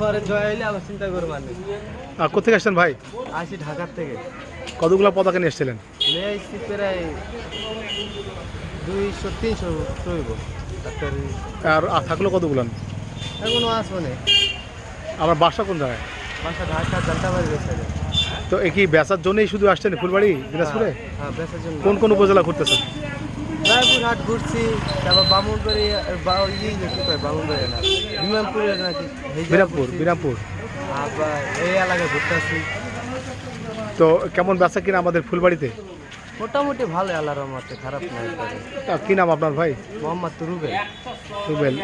পরে জয় আবার করবেন আর কোথেকে আসছেন ভাই? আসি ঢাকার থেকে। কতগুলো পতাকা নিয়ে এসেছিলেন? দুইশো তিনশো আর থাকল কতগুলো? আমার বাসা কোন জায়গায়? বাসা তো এ কি বেচার জন্যই শুধু আসছেন ফুলবাড়ি দিনাজপুরে কোন কোন উপজেলা ঘুরতেছেন? রায়পুর হাট ঘুরছি তারপর বামুনবাড়ি বা ইয়ে কি কয় বামুনবাড়ি না বিমানপুরে নাকি বিরামপুর বিরামপুর আবার এই এলাকায় ঘুরতেছি। তো কেমন বেচা কিনা আমাদের ফুলবাড়িতে? মোটামুটি ভালো আল্লাহর রহমতে খারাপ নয় তা কি নাম আপনার ভাই? মোহাম্মদ তুরুবে রুবেল।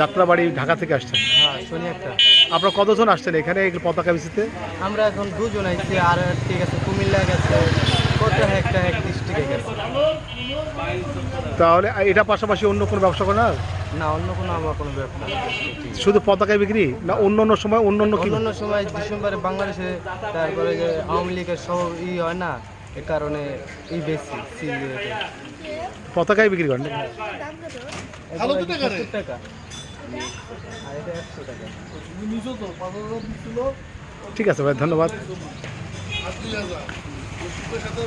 যাত্রাবাড়ি ঢাকা থেকে আসছেন? হ্যাঁ শুনি একটা। আপনারা কতজন আসছেন এখানে পতাকা বিচিতে আমরা এখন দুজন আইছি আর ঠিক আছে কুমিল্লা গেছে। কত একটা এক ডিস্ট্রিক্টে গেছে? তাহলে এটা পাশাপাশি অন্য কোনো ব্যবসা করে আর না অন্য কোনো আমার কোনো ব্যবসা শুধু পতাকায় বিক্রি? না অন্য অন্য সময় অন্য অন্য কি? অন্য সময় ডিসেম্বরে বাংলাদেশে তারপরে যে আওয়ামী লীগের সব ই হয় না এ কারণে ই বেশি। পতাকায় বিক্রি করেন টাকা ঠিক আছে ভাই ধন্যবাদ। সাথে